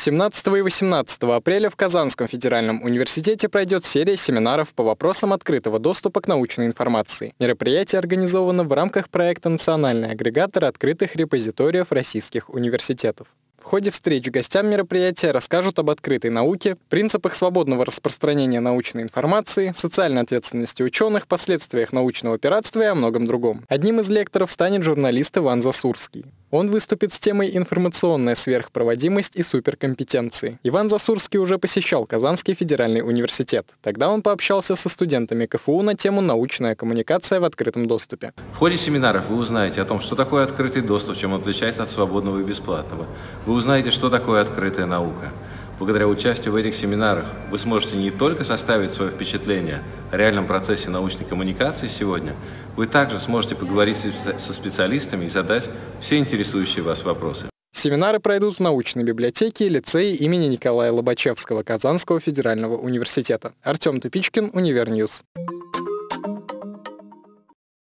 17 и 18 апреля в Казанском федеральном университете пройдет серия семинаров по вопросам открытого доступа к научной информации. Мероприятие организовано в рамках проекта «Национальный агрегатор открытых репозиториев российских университетов». В ходе встреч гостям мероприятия расскажут об открытой науке, принципах свободного распространения научной информации, социальной ответственности ученых, последствиях научного пиратства и о многом другом. Одним из лекторов станет журналист Иван Засурский. Он выступит с темой «Информационная сверхпроводимость и суперкомпетенции». Иван Засурский уже посещал Казанский федеральный университет. Тогда он пообщался со студентами КФУ на тему «Научная коммуникация в открытом доступе». В ходе семинаров вы узнаете о том, что такое открытый доступ, чем он отличается от свободного и бесплатного. Вы узнаете, что такое открытая наука. Благодаря участию в этих семинарах вы сможете не только составить свое впечатление о реальном процессе научной коммуникации сегодня, вы также сможете поговорить со специалистами и задать все интересующие вас вопросы. Семинары пройдут в научной библиотеке и лицее имени Николая Лобачевского Казанского федерального университета. Артем Тупичкин, Univer News.